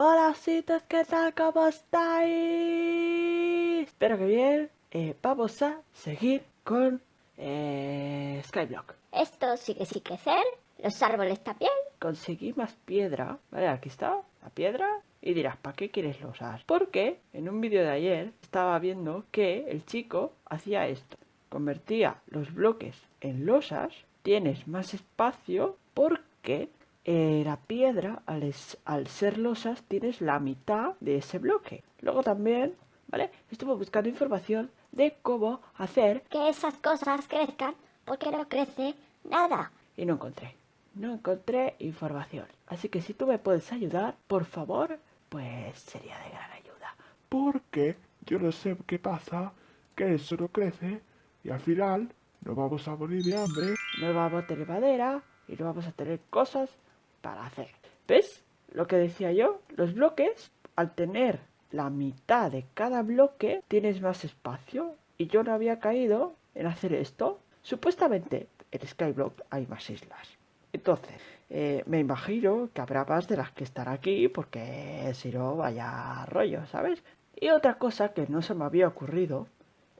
Hola citas, ¿qué tal? ¿Cómo estáis? Espero que bien. Eh, vamos a seguir con eh, Skyblock. Esto sigue sin crecer, los árboles también. Conseguí más piedra. Vale, aquí está la piedra. Y dirás, ¿para qué quieres losas? Porque en un vídeo de ayer estaba viendo que el chico hacía esto. Convertía los bloques en losas. Tienes más espacio porque eh, la piedra, al, al, ser losas, tienes la mitad de ese bloque. Luego también, ¿vale? Estuve buscando información de cómo hacer que esas cosas crezcan, porque no crece nada. Y no encontré. No encontré información. Así que si tú me puedes ayudar, por favor, pues sería de gran ayuda. Porque yo no sé qué pasa, que eso no crece y al final nos vamos a morir de hambre. No vamos a tener madera y no vamos a tener cosas para hacer. ¿Ves? Lo que decía yo, los bloques, al tener la mitad de cada bloque, tienes más espacio. Y yo no había caído en hacer esto. Supuestamente en Skyblock hay más islas. Entonces, eh, me imagino que habrá más de las que estar aquí, porque si no, vaya rollo, ¿sabes? Y otra cosa que no se me había ocurrido,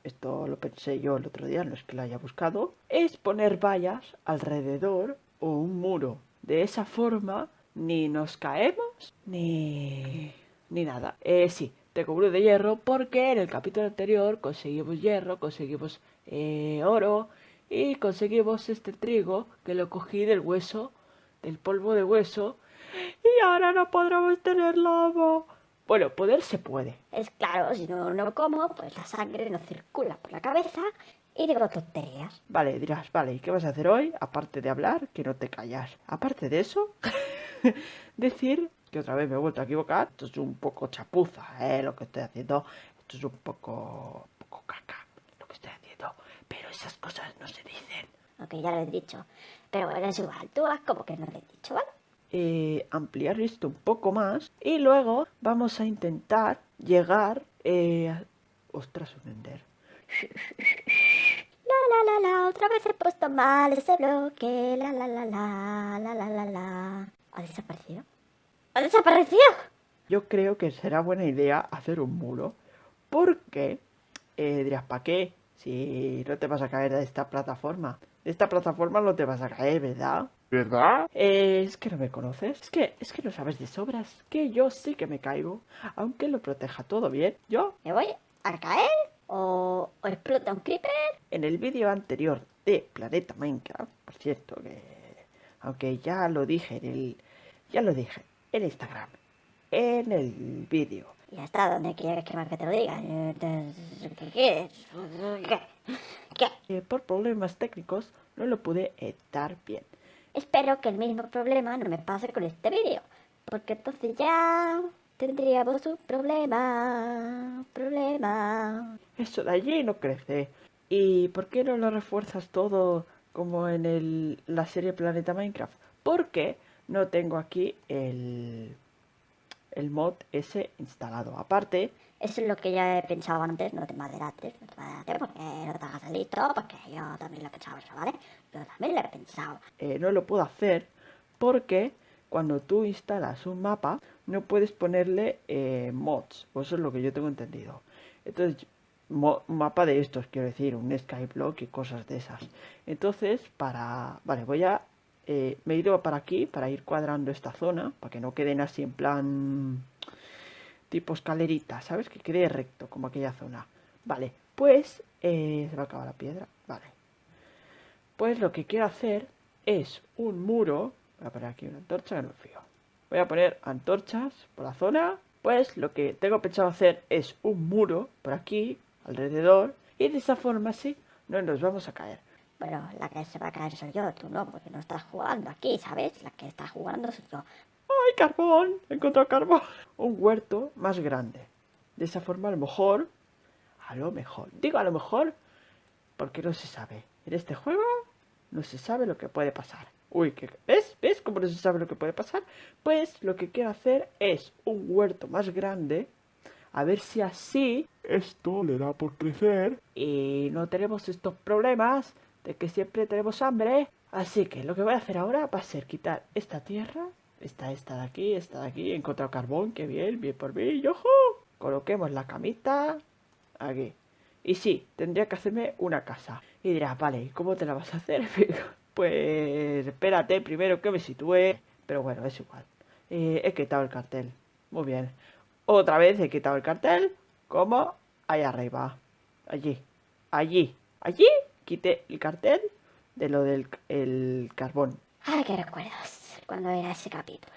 esto lo pensé yo el otro día, no es que lo haya buscado, es poner vallas alrededor o un muro de esa forma ni nos caemos ni, ni nada. Eh, sí, te cubro de hierro porque en el capítulo anterior conseguimos hierro, conseguimos eh, oro y conseguimos este trigo que lo cogí del hueso, del polvo de hueso y ahora no podremos tener lobo. Bueno, poder se puede. Es claro, si no, no como, pues la sangre no circula por la cabeza y digo tonterías. Vale, dirás, vale, ¿y qué vas a hacer hoy? Aparte de hablar, que no te callas. Aparte de eso, decir que otra vez me he vuelto a equivocar. Esto es un poco chapuza, ¿eh? Lo que estoy haciendo. Esto es un poco, un poco caca, lo que estoy haciendo. Pero esas cosas no se dicen. Ok, ya lo he dicho. Pero bueno, es igual, tú como que no lo he dicho, ¿vale? Eh, ampliar esto un poco más y luego vamos a intentar llegar eh, a... ostras un ender la la la, otra vez he puesto mal ese bloque, la la la la, la la la la. ¿Ha desaparecido? ¡Ha desaparecido! Yo creo que será buena idea hacer un muro, porque eh, dirás, ¿para qué? Si no te vas a caer de esta plataforma. De esta plataforma no te vas a caer, ¿verdad? ¿Verdad? Eh, es que no me conoces. Es que, es que no sabes de sobras. Que yo sí que me caigo. Aunque lo proteja todo bien, yo... Me voy a caer ¿O, o explota un creeper? En el vídeo anterior de Planeta Minecraft, por cierto, que aunque ya lo dije en el, ya lo dije en Instagram, en el vídeo. Y hasta donde quieres que más que te lo diga. ¿Qué? ¿Qué? ¿Qué? por problemas técnicos no lo pude editar bien. Espero que el mismo problema no me pase con este vídeo, porque entonces ya tendríamos un problema, problema. Eso de allí no crece. ¿Y por qué no lo refuerzas todo como en el, la serie Planeta Minecraft? Porque no tengo aquí el, el mod ese instalado. Aparte... Eso es lo que ya he pensado antes, no te maderates, no te maderates porque no te hagas listo, porque yo también lo he pensado eso, ¿vale? Yo también lo he pensado. Eh, no lo puedo hacer porque cuando tú instalas un mapa no puedes ponerle eh, mods, o eso es lo que yo tengo entendido. Entonces mapa de estos, quiero decir, un skyblock y cosas de esas. Entonces, para... Vale, voy a... Eh, me he ido para aquí, para ir cuadrando esta zona, para que no queden así en plan... Tipo escalerita, ¿sabes? Que quede recto, como aquella zona. Vale, pues... Eh, se va a acabar la piedra. Vale. Pues lo que quiero hacer es un muro... Voy a poner aquí una antorcha que no fío. Voy a poner antorchas por la zona. Pues lo que tengo pensado hacer es un muro por aquí, alrededor y de esa forma sí no nos vamos a caer. Bueno, la que se va a caer soy yo, tú no, porque no estás jugando aquí, ¿sabes? La que está jugando soy yo. ¡Ay, carbón! He encontrado carbón. Un huerto más grande. De esa forma a lo mejor, a lo mejor, digo a lo mejor, porque no se sabe. En este juego no se sabe lo que puede pasar. Uy, ¿qué? ¿ves? ¿Ves cómo no se sabe lo que puede pasar? Pues lo que quiero hacer es un huerto más grande a ver si así esto le da por crecer y no tenemos estos problemas de que siempre tenemos hambre. Así que lo que voy a hacer ahora va a ser quitar esta tierra Está esta de aquí, esta de aquí. He encontrado carbón, qué bien, bien por mí. ¡Yojo! Coloquemos la camita aquí. Y sí, tendría que hacerme una casa. Y dirás, vale, ¿cómo te la vas a hacer? pues espérate primero que me sitúe. Pero bueno, es igual. Eh, he quitado el cartel. Muy bien. Otra vez he quitado el cartel. Como ahí arriba. Allí. Allí. Allí. Quité el cartel de lo del el carbón. Ay, qué recuerdos. Cuando era ese capítulo.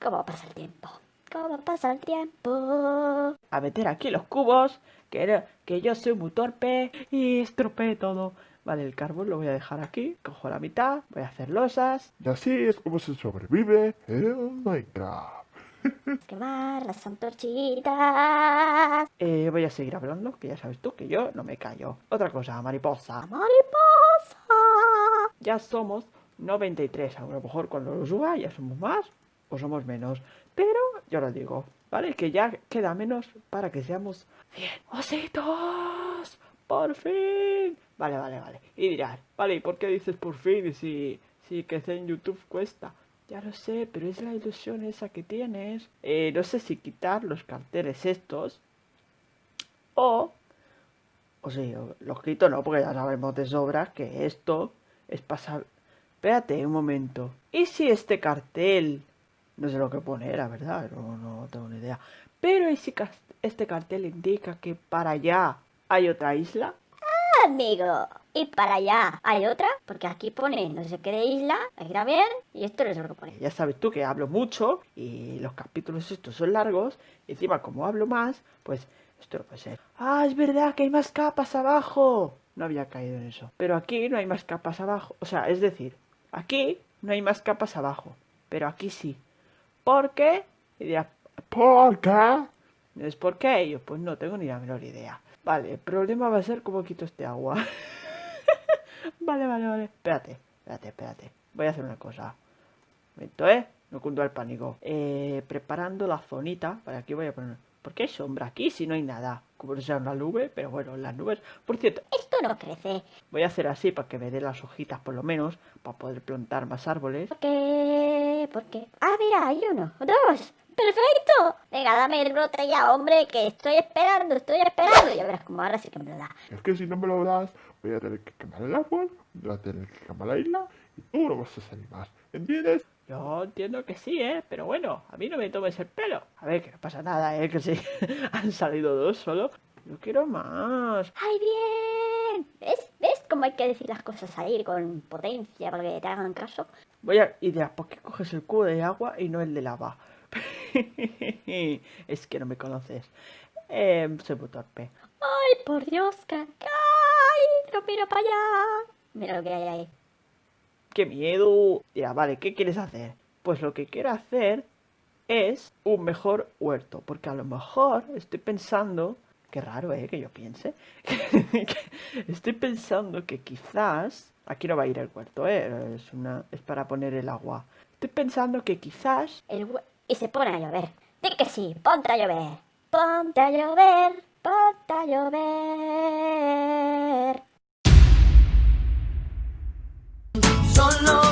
¿Cómo pasa el tiempo? ¿Cómo pasa el tiempo? A meter aquí los cubos. Que, que yo soy muy torpe. Y estropeé todo. Vale, el carbón lo voy a dejar aquí. Cojo la mitad. Voy a hacer losas. Y así es como se sobrevive en Minecraft. Quemar las antorchitas. Eh, voy a seguir hablando, que ya sabes tú que yo no me callo. Otra cosa, mariposa. Mariposa. Ya somos 93. A lo mejor cuando lo suba ya somos más o somos menos. Pero yo lo digo, ¿vale? Que ya queda menos para que seamos 100 ositos. ¡Por fin! Vale, vale, vale. Y dirás, vale, ¿y por qué dices por fin si, si que en YouTube cuesta? Ya lo sé, pero es la ilusión esa que tienes. Eh, no sé si quitar los carteles estos. O... O sí, los quito no, porque ya sabemos de sobra que esto es pasar... Espérate un momento. ¿Y si este cartel... No sé lo que pone, la verdad, no, no tengo ni idea. Pero ¿y si este cartel indica que para allá hay otra isla? amigo. Y para allá hay otra, porque aquí pone no sé qué de isla, ahí bien, y esto no es lo que pone. Ya sabes tú que hablo mucho y los capítulos estos son largos, y encima como hablo más, pues esto no puede ser. Ah, es verdad que hay más capas abajo. No había caído en eso. Pero aquí no hay más capas abajo. O sea, es decir, aquí no hay más capas abajo. Pero aquí sí. ¿Por qué? Y dirás, ¿por qué? ¿Es por qué? yo, pues no tengo ni la menor idea. Vale, el problema va a ser cómo quito este agua. vale, vale, vale. Espérate, espérate, espérate. Voy a hacer una cosa. Un momento, ¿eh? No cundo el pánico. Eh, preparando la zonita. Vale, aquí voy a poner... ¿Por qué hay sombra aquí si no hay nada? Como no sea una nube, pero bueno, las nubes... Por cierto... Esto no crece. Voy a hacer así para que me dé las hojitas por lo menos. Para poder plantar más árboles. ¿Por qué? ¿Por qué? Ah, mira, hay uno. Dos. ¡Perfecto! Venga, dame el brote ya, hombre, que estoy esperando, estoy esperando. Ya verás como ahora sí que me lo da. Es que si no me lo das, voy a tener que quemar el árbol, voy a tener que quemar la isla y tú no vas a salir más. ¿Entiendes? Yo entiendo que sí, ¿eh? Pero bueno, a mí no me tomes el pelo. A ver, que no pasa nada, ¿eh? Que sí, han salido dos solo. Yo quiero más. ¡Ay, bien! ¿Ves? ¿Ves cómo hay que decir las cosas ahí con potencia para que te hagan caso? Voy a... Y ¿por qué coges el cubo de agua y no el de lava? es que no me conoces. Eh, soy muy torpe. ¡Ay, por Dios! ¡Que ¡Ay! ¡Lo miro para allá! Mira lo que hay ahí. ¡Qué miedo! Ya, vale, ¿qué quieres hacer? Pues lo que quiero hacer es un mejor huerto. Porque a lo mejor estoy pensando... Qué raro, ¿eh? Que yo piense. estoy pensando que quizás... Aquí no va a ir el huerto, ¿eh? Es, una, es para poner el agua. Estoy pensando que quizás... El huerto y se pone a llover. Di que sí, ponte a llover. Ponte a llover, ponte a llover. Solo